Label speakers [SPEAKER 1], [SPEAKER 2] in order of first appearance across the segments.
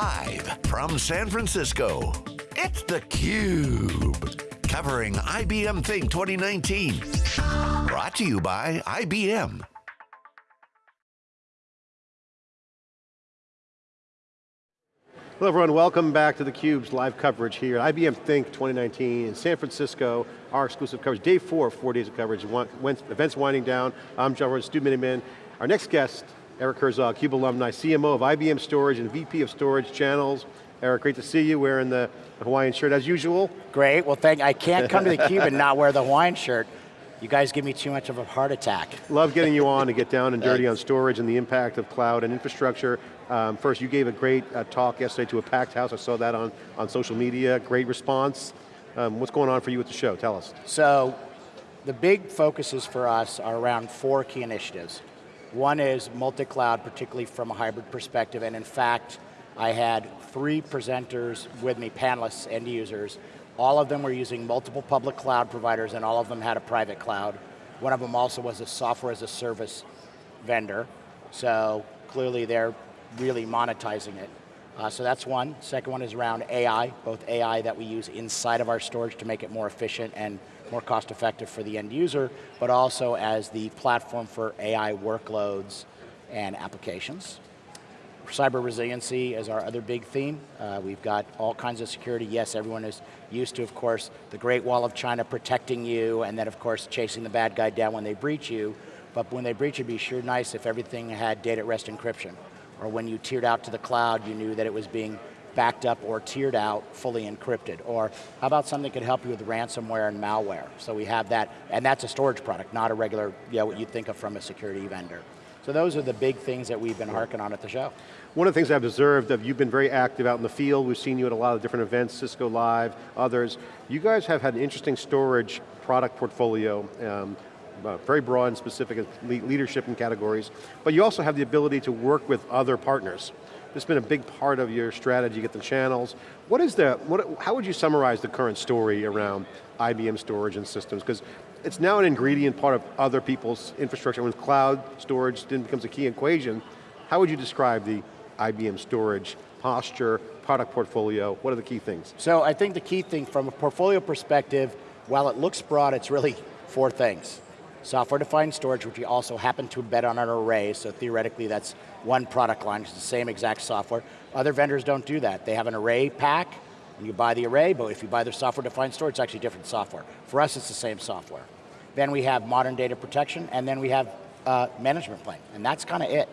[SPEAKER 1] Live from San Francisco, it's theCUBE. Covering IBM Think 2019. Brought to you by IBM.
[SPEAKER 2] Hello everyone, welcome back to theCUBE's live coverage here at IBM Think 2019 in San Francisco, our exclusive coverage, day four, four days of coverage, events winding down. I'm John Furrier, Stu Miniman. Our next guest, Eric Herzog, CUBE alumni, CMO of IBM Storage and VP of Storage Channels. Eric, great to see you wearing the Hawaiian shirt as usual.
[SPEAKER 3] Great, well thank, I can't come to the theCUBE and not wear the Hawaiian shirt. You guys give me too much of a heart attack.
[SPEAKER 2] Love getting you on to get down and dirty on storage and the impact of cloud and infrastructure. Um, first, you gave a great uh, talk yesterday to a packed house. I saw that on, on social media, great response. Um, what's going on for you at the show? Tell us.
[SPEAKER 3] So, the big focuses for us are around four key initiatives. One is multi-cloud, particularly from a hybrid perspective, and in fact, I had three presenters with me, panelists, end users. All of them were using multiple public cloud providers and all of them had a private cloud. One of them also was a software as a service vendor. So clearly they're really monetizing it. Uh, so that's one. Second one is around AI, both AI that we use inside of our storage to make it more efficient and more cost effective for the end user, but also as the platform for AI workloads and applications. Cyber resiliency is our other big theme. Uh, we've got all kinds of security. Yes, everyone is used to, of course, the Great Wall of China protecting you, and then of course chasing the bad guy down when they breach you. But when they breach, it'd be sure nice if everything had data at rest encryption or when you tiered out to the cloud, you knew that it was being backed up or tiered out, fully encrypted. Or how about something that could help you with ransomware and malware? So we have that, and that's a storage product, not a regular, you know, what you'd think of from a security vendor. So those are the big things that we've been harking on at the show.
[SPEAKER 2] One of the things I've observed, of you've been very active out in the field, we've seen you at a lot of different events, Cisco Live, others. You guys have had an interesting storage product portfolio. Um, Uh, very broad and specific leadership and categories, but you also have the ability to work with other partners. This has been a big part of your strategy, get the channels. What is the, what, how would you summarize the current story around IBM storage and systems? Because it's now an ingredient part of other people's infrastructure. When cloud storage then becomes a key equation, how would you describe the IBM storage posture, product portfolio, what are the key things?
[SPEAKER 3] So I think the key thing from a portfolio perspective, while it looks broad, it's really four things. Software-defined storage, which we also happen to embed on an array, so theoretically that's one product line, it's the same exact software. Other vendors don't do that. They have an array pack, and you buy the array, but if you buy their software-defined storage, it's actually different software. For us, it's the same software. Then we have modern data protection, and then we have uh, management plane, and that's kind of it.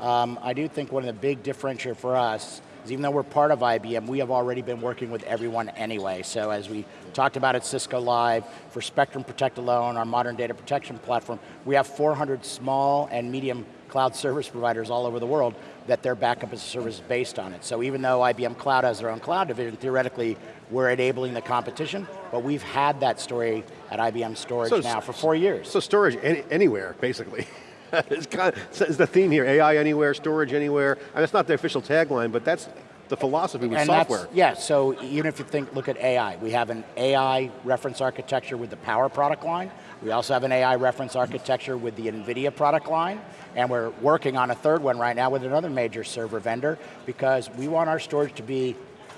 [SPEAKER 3] Um, I do think one of the big differentiator for us is even though we're part of IBM, we have already been working with everyone anyway. So as we talked about at Cisco Live, for Spectrum Protect alone, our modern data protection platform, we have 400 small and medium cloud service providers all over the world that their backup as a service is based on it. So even though IBM Cloud has their own cloud division, theoretically, we're enabling the competition, but we've had that story at IBM Storage so, now for four years.
[SPEAKER 2] So storage any, anywhere, basically. it's, kind of, it's the theme here, AI anywhere, storage anywhere. I mean, that's not the official tagline, but that's the philosophy with
[SPEAKER 3] and
[SPEAKER 2] software.
[SPEAKER 3] Yeah, so even if you think, look at AI, we have an AI reference architecture with the Power product line. We also have an AI reference architecture with the NVIDIA product line, and we're working on a third one right now with another major server vendor because we want our storage to be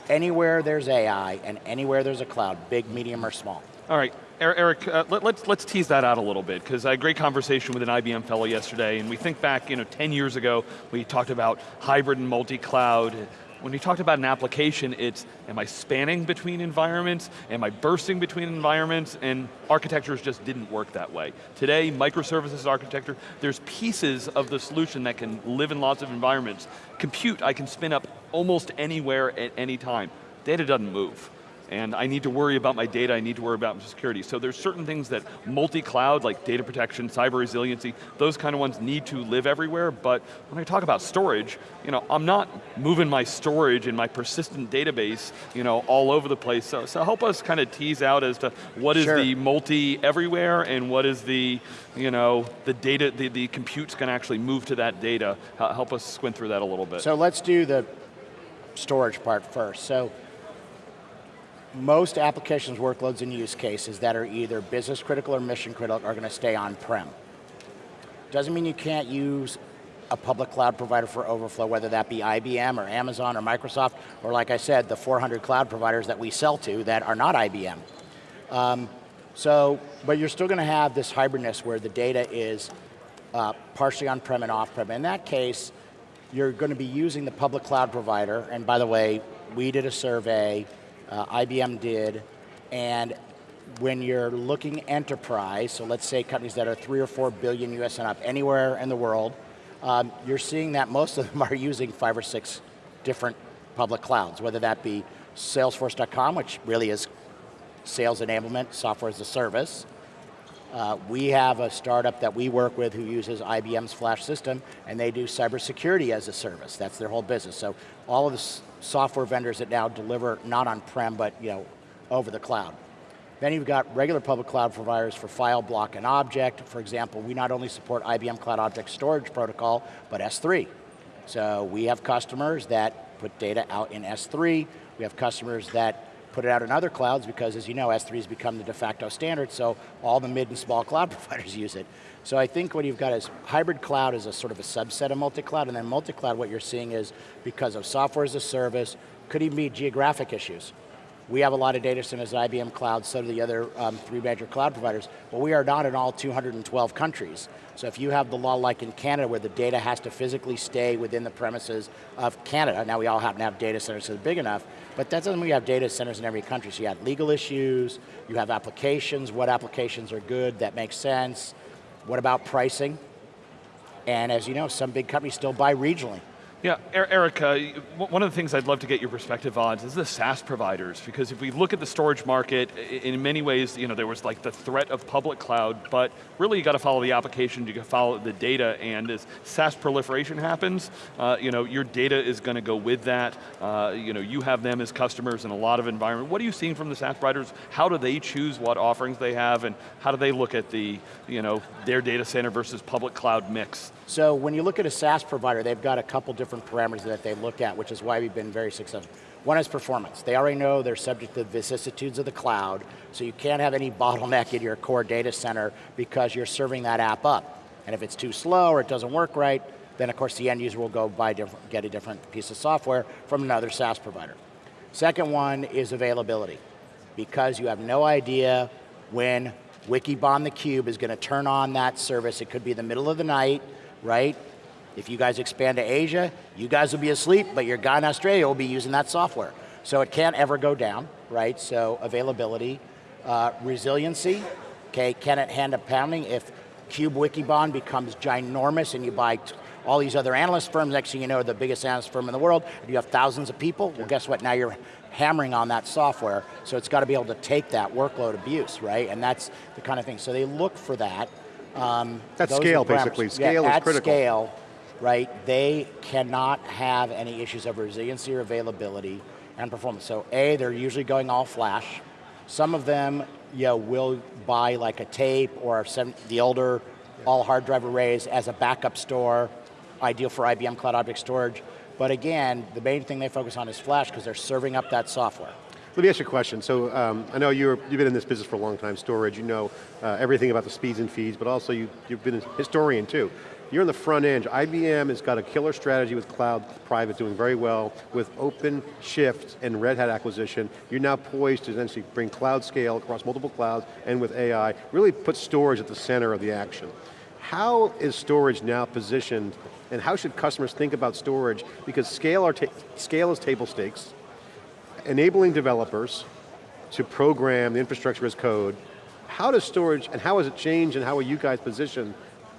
[SPEAKER 3] anywhere there's AI and anywhere there's a cloud, big, medium, or small.
[SPEAKER 4] All right, Eric, uh, let, us let's, let's tease that out a little bit, because I had a great conversation with an IBM fellow yesterday, and we think back, you know, 10 years ago, we talked about hybrid and multi-cloud. When we talked about an application, it's, am I spanning between environments? Am I bursting between environments? And architectures just didn't work that way. Today, microservices architecture, there's pieces of the solution that can live in lots of environments. Compute, I can spin up almost anywhere at any time. Data doesn't move and I need to worry about my data, I need to worry about security. So there's certain things that multi-cloud, like data protection, cyber resiliency, those kind of ones need to live everywhere, but when I talk about storage, you know, I'm not moving my storage in my persistent database, you know, all over the place. So, so help us kind of tease out as to what is
[SPEAKER 3] sure.
[SPEAKER 4] the multi-everywhere and what is the, you know, the data, the, the compute's going to actually move to that data. Help us squint through that a little bit.
[SPEAKER 3] So let's do the storage part first. So most applications, workloads, and use cases that are either business critical or mission critical are going to stay on-prem. Doesn't mean you can't use a public cloud provider for overflow, whether that be IBM or Amazon or Microsoft, or like I said, the 400 cloud providers that we sell to that are not IBM. Um, so, but you're still going to have this hybridness where the data is uh, partially on-prem and off-prem. In that case, you're going to be using the public cloud provider, and by the way, we did a survey, uh, IBM did, and when you're looking enterprise, so let's say companies that are three or four billion US and up, anywhere in the world, um, you're seeing that most of them are using five or six different public clouds, whether that be Salesforce.com, which really is sales enablement, software as a service. Uh, we have a startup that we work with who uses IBM's flash system and they do cybersecurity as a service. That's their whole business. So all of the software vendors that now deliver not on-prem, but you know, over the cloud. Then you've got regular public cloud providers for file, block, and object. For example, we not only support IBM Cloud Object Storage Protocol, but S3. So we have customers that put data out in S3. We have customers that put it out in other clouds because as you know, S3 has become the de facto standard, so all the mid and small cloud providers use it. So I think what you've got is hybrid cloud is a sort of a subset of multi-cloud, and then multi-cloud what you're seeing is because of software as a service, could even be geographic issues. We have a lot of data centers at IBM Cloud, so do the other um, three major cloud providers, but we are not in all 212 countries. So if you have the law like in Canada where the data has to physically stay within the premises of Canada, now we all happen to have data centers that are big enough, but that doesn't mean you have data centers in every country. So you have legal issues, you have applications, what applications are good, that makes sense. What about pricing? And as you know, some big companies still buy regionally.
[SPEAKER 4] Yeah, Eric, uh, one of the things I'd love to get your perspective on is the SaaS providers, because if we look at the storage market, in many ways, you know, there was like the threat of public cloud, but really you got to follow the application, you got to follow the data, and as SaaS proliferation happens, uh, you know, your data is going to go with that. Uh, you know, you have them as customers in a lot of environment. What are you seeing from the SaaS providers? How do they choose what offerings they have, and how do they look at the, you know, their data center versus public cloud mix?
[SPEAKER 3] So when you look at a SaaS provider, they've got a couple different parameters that they look at, which is why we've been very successful. One is performance. They already know they're subject to the vicissitudes of the cloud, so you can't have any bottleneck in your core data center because you're serving that app up. And if it's too slow or it doesn't work right, then of course the end user will go buy get a different piece of software from another SaaS provider. Second one is availability. Because you have no idea when Wikibon the Cube is going to turn on that service, it could be the middle of the night, right? If you guys expand to Asia, you guys will be asleep, but your guy in Australia will be using that software. So it can't ever go down, right? So availability, uh, resiliency, okay, can it hand a pounding? If Cube Wikibon becomes ginormous and you buy all these other analyst firms, next thing you know, the biggest analyst firm in the world, and you have thousands of people, well guess what, now you're hammering on that software, so it's got to be able to take that workload abuse, right? And that's the kind of thing, so they look for that.
[SPEAKER 2] Um, That's scale, basically. Scale
[SPEAKER 3] yeah,
[SPEAKER 2] is critical.
[SPEAKER 3] Scale, right, they cannot have any issues of resiliency or availability and performance. So A, they're usually going all flash. Some of them you know, will buy like a tape or some, the older all hard drive arrays as a backup store, ideal for IBM Cloud Object Storage. But again, the main thing they focus on is flash because they're serving up that software.
[SPEAKER 2] Let me ask you a question. So um, I know you have been in this business for a long time, storage, you know uh, everything about the speeds and feeds, but also you, you've been a historian too. You're on the front end. IBM has got a killer strategy with cloud private doing very well with OpenShift and Red Hat acquisition. You're now poised to essentially bring cloud scale across multiple clouds and with AI, really put storage at the center of the action. How is storage now positioned and how should customers think about storage? Because scale, scale is table stakes, enabling developers to program the infrastructure as code, how does storage, and how has it changed and how are you guys positioned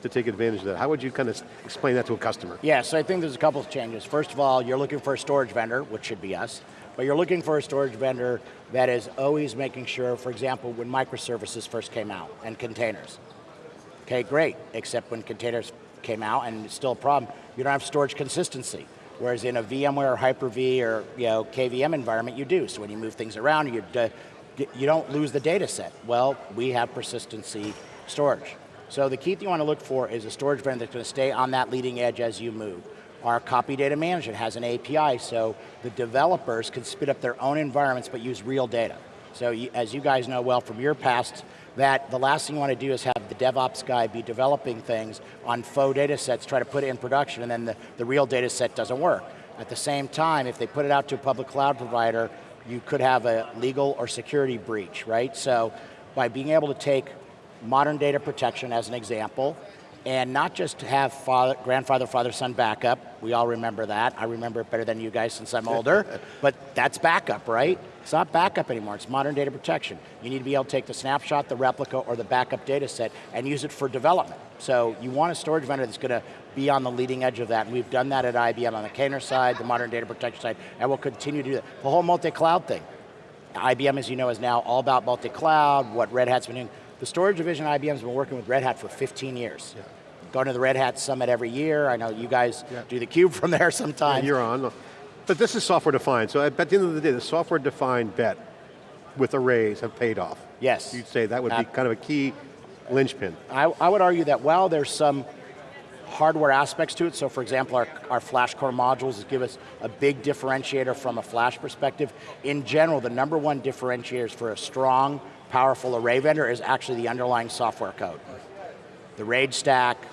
[SPEAKER 2] to take advantage of that? How would you kind of explain that to a customer?
[SPEAKER 3] Yeah, so I think there's a couple of changes. First of all, you're looking for a storage vendor, which should be us, but you're looking for a storage vendor that is always making sure, for example, when microservices first came out and containers. Okay, great, except when containers came out and it's still a problem, you don't have storage consistency. Whereas in a VMware or Hyper-V or you know, KVM environment, you do. So when you move things around, you, you don't lose the data set. Well, we have persistency storage. So the key thing you want to look for is a storage vendor that's going to stay on that leading edge as you move. Our copy data management has an API, so the developers can spit up their own environments but use real data. So as you guys know well from your past that the last thing you want to do is have the DevOps guy be developing things on faux data sets, try to put it in production, and then the, the real data set doesn't work. At the same time, if they put it out to a public cloud provider, you could have a legal or security breach, right? So by being able to take modern data protection as an example, and not just have father, grandfather, father, son backup. We all remember that. I remember it better than you guys since I'm older, but that's backup, right? It's not backup anymore, it's modern data protection. You need to be able to take the snapshot, the replica, or the backup data set and use it for development. So you want a storage vendor that's going to be on the leading edge of that, and we've done that at IBM on the container side, the modern data protection side, and we'll continue to do that. The whole multi-cloud thing. IBM, as you know, is now all about multi-cloud, what Red Hat's been doing. The storage division IBM's been working with Red Hat for 15 years. Yeah. Going to the Red Hat Summit every year. I know you guys yeah. do the cube from there sometimes.
[SPEAKER 2] Yeah, you're on. But this is software defined, so at the end of the day, the software defined bet with arrays have paid off.
[SPEAKER 3] Yes.
[SPEAKER 2] You'd say that would uh, be kind of a key linchpin.
[SPEAKER 3] I, I would argue that while there's some hardware aspects to it, so for example, our, our FlashCore modules give us a big differentiator from a flash perspective. In general, the number one differentiators for a strong, powerful array vendor is actually the underlying software code. The RAID stack,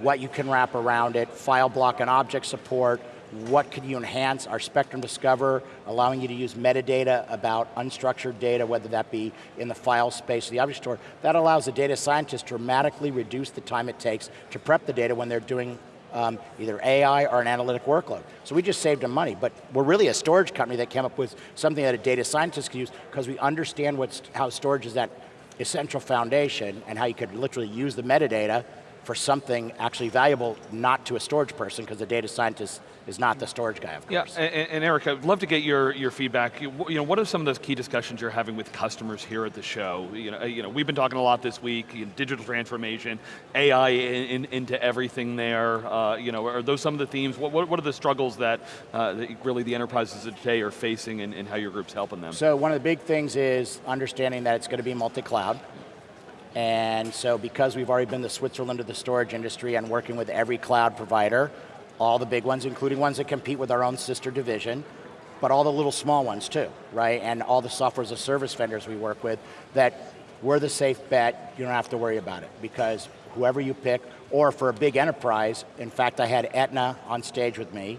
[SPEAKER 3] what you can wrap around it, file block and object support, what can you enhance our Spectrum Discover, allowing you to use metadata about unstructured data, whether that be in the file space or the object store. That allows the data scientist to dramatically reduce the time it takes to prep the data when they're doing um, either AI or an analytic workload. So we just saved them money, but we're really a storage company that came up with something that a data scientist could use because we understand what's, how storage is that essential foundation and how you could literally use the metadata for something actually valuable, not to a storage person, because the data scientist is not the storage guy, of
[SPEAKER 4] course. Yeah, and, and, Eric, I'd love to get your, your feedback. You, you, know, what are some of those key discussions you're having with customers here at the show? You know, you know we've been talking a lot this week, you know, digital transformation, AI in, in, into everything there. Uh, you know, are those some of the themes? What, what, what are the struggles that, uh, that, really the enterprises of today are facing and, and how your group's helping them?
[SPEAKER 3] So one of the big things is understanding that it's going to be multi-cloud. And so because we've already been the Switzerland of the storage industry and working with every cloud provider, all the big ones, including ones that compete with our own sister division, but all the little small ones too, right? And all the software as a service vendors we work with, that we're the safe bet, you don't have to worry about it, because whoever you pick, or for a big enterprise, in fact I had Aetna on stage with me,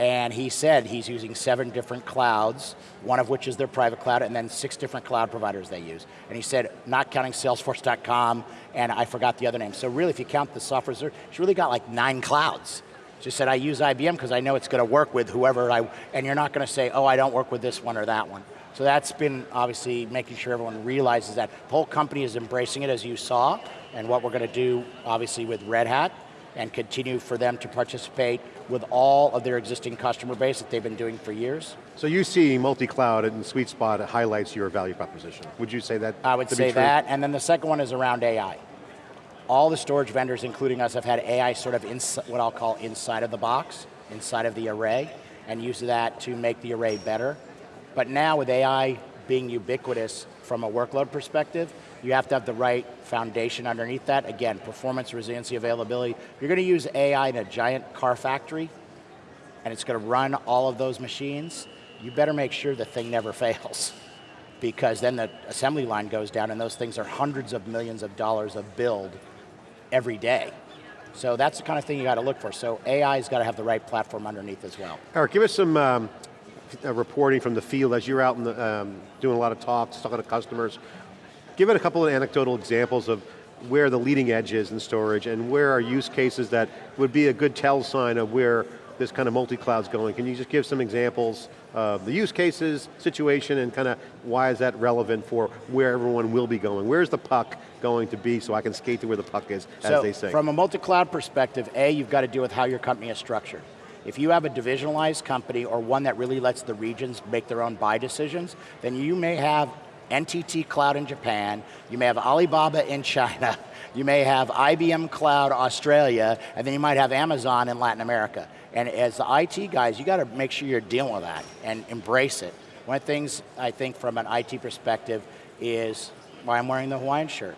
[SPEAKER 3] and he said he's using seven different clouds, one of which is their private cloud, and then six different cloud providers they use. And he said, not counting Salesforce.com, and I forgot the other name. So really, if you count the software, she's really got like nine clouds. She said, I use IBM because I know it's going to work with whoever I, and you're not going to say, oh, I don't work with this one or that one. So that's been obviously making sure everyone realizes that the whole company is embracing it as you saw, and what we're going to do obviously with Red Hat, and continue for them to participate with all of their existing customer base that they've been doing for years.
[SPEAKER 2] So you see multi-cloud and sweet spot highlights your value proposition. Would you say that
[SPEAKER 3] I would say that, and then the second one is around AI. All the storage vendors, including us, have had AI sort of what I'll call inside of the box, inside of the array, and use that to make the array better. But now with AI being ubiquitous from a workload perspective, you have to have the right foundation underneath that. Again, performance, resiliency, availability. You're going to use AI in a giant car factory, and it's going to run all of those machines, you better make sure the thing never fails. Because then the assembly line goes down and those things are hundreds of millions of dollars of build every day. So that's the kind of thing you got to look for. So AI's got to have the right platform underneath as well.
[SPEAKER 2] Eric, give us some um, reporting from the field as you're out in the, um, doing a lot of talks, talking to customers. Give it a couple of anecdotal examples of where the leading edge is in storage and where are use cases that would be a good tell sign of where this kind of multi-cloud's going. Can you just give some examples of the use cases, situation, and kind of why is that relevant for where everyone will be going? Where's the puck going to be so I can skate to where the puck is,
[SPEAKER 3] so
[SPEAKER 2] as they say?
[SPEAKER 3] from a multi-cloud perspective, A, you've got to deal with how your company is structured. If you have a divisionalized company or one that really lets the regions make their own buy decisions, then you may have NTT Cloud in Japan, you may have Alibaba in China, you may have IBM Cloud Australia, and then you might have Amazon in Latin America. And as the IT guys, you got to make sure you're dealing with that and embrace it. One of the things I think from an IT perspective is why I'm wearing the Hawaiian shirt.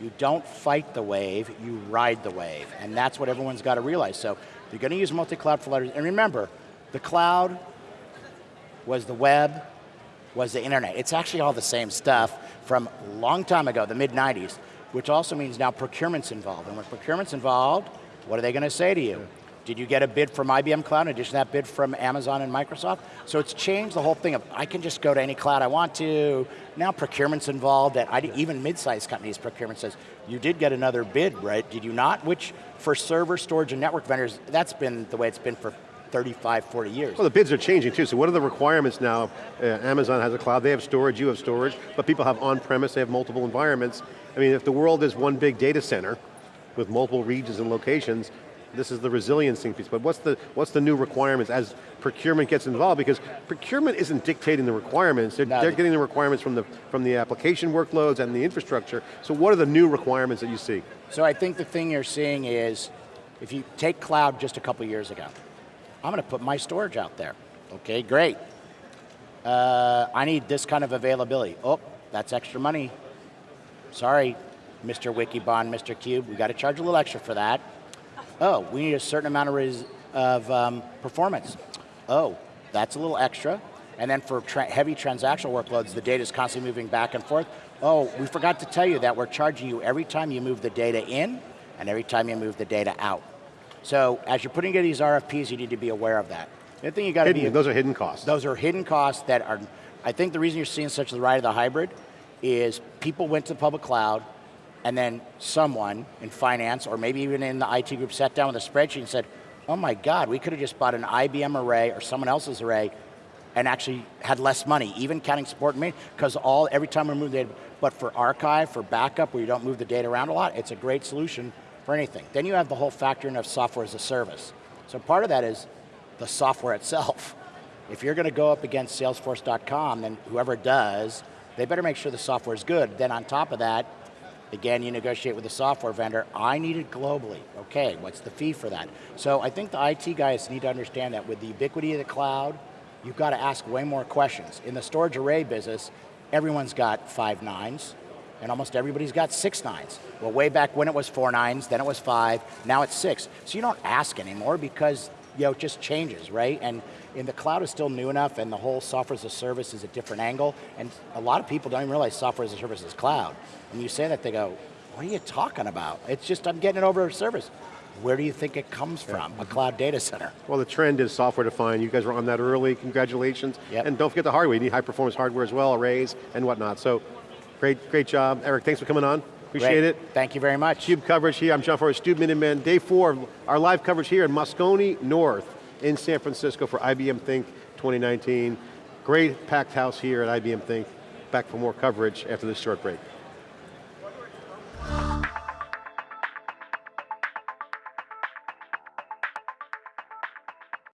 [SPEAKER 3] You don't fight the wave, you ride the wave. And that's what everyone's got to realize. So you're going to use multi-cloud letters. And remember, the cloud was the web, was the internet. It's actually all the same stuff from a long time ago, the mid 90s, which also means now procurement's involved. And when procurement's involved, what are they going to say to you? Did you get a bid from IBM Cloud in addition to that bid from Amazon and Microsoft? So it's changed the whole thing of, I can just go to any cloud I want to. Now procurement's involved, and I, even mid-sized companies, procurement says, you did get another bid, right? Did you not? Which, for server, storage, and network vendors, that's been the way it's been for 35, 40 years.
[SPEAKER 2] Well, the bids are changing too, so what are the requirements now? Uh, Amazon has a cloud, they have storage, you have storage, but people have on-premise, they have multiple environments. I mean, if the world is one big data center with multiple regions and locations, this is the resiliency piece, but what's the, what's the new requirements as procurement gets involved? Because procurement isn't dictating the requirements, they're,
[SPEAKER 3] No.
[SPEAKER 2] they're getting the requirements from the, from the application workloads and the infrastructure. So what are the new requirements that you see?
[SPEAKER 3] So I think the thing you're seeing is, if you take cloud just a couple years ago, I'm going to put my storage out there. Okay, great. Uh, I need this kind of availability. Oh, that's extra money. Sorry, Mr. Wikibon, Mr. Cube, we got to charge a little extra for that. Oh, we need a certain amount of, res of um, performance. Oh, that's a little extra. And then for tra heavy transactional workloads, the data is constantly moving back and forth. Oh, we forgot to tell you that we're charging you every time you move the data in and every time you move the data out. So as you're putting together these RFPs, you need to be aware of that. The other thing you got to be
[SPEAKER 2] those are hidden costs.
[SPEAKER 3] those are hidden costs that are, I think the reason you're seeing such the ride of the hybrid is people went to the public cloud and then someone in finance or maybe even in the IT group sat down with a spreadsheet and said, oh my God, we could have just bought an IBM array or someone else's array and actually had less money, even counting support and maintenance, because all, every time we move data, but for archive, for backup, where you don't move the data around a lot, it's a great solution for anything. Then you have the whole factor of software as a service. So part of that is the software itself. If you're going to go up against Salesforce.com, then whoever does, they better make sure the software is good. Then on top of that, again, you negotiate with the software vendor, I need it globally. Okay, what's the fee for that? So I think the IT guys need to understand that with the ubiquity of the cloud, you've got to ask way more questions. In the storage array business, everyone's got five nines, and almost everybody's got six nines. Well, way back when it was four nines, then it was five, now it's six. So you don't ask anymore because you know, it just changes, right? And in the cloud is still new enough and the whole software as a service is a different angle. And a lot of people don't even realize software as a service is cloud. And you say that, they go, what are you talking about? It's just, I'm getting it over a service. Where do you think it comes from? A cloud data center.
[SPEAKER 2] Well, the trend is software defined. You guys were on that early. Congratulations.
[SPEAKER 3] Yep.
[SPEAKER 2] And don't forget the hardware. You need high performance hardware as well, arrays and whatnot. So, great, great job, Eric. Thanks for coming on. Appreciate
[SPEAKER 3] Great.
[SPEAKER 2] it.
[SPEAKER 3] Thank you very much.
[SPEAKER 2] Cube coverage here. I'm John Furrier, Stu Miniman. Day four of our live coverage here in Moscone North in San Francisco for IBM Think 2019. Great packed house here at IBM Think. Back for more coverage after this short break.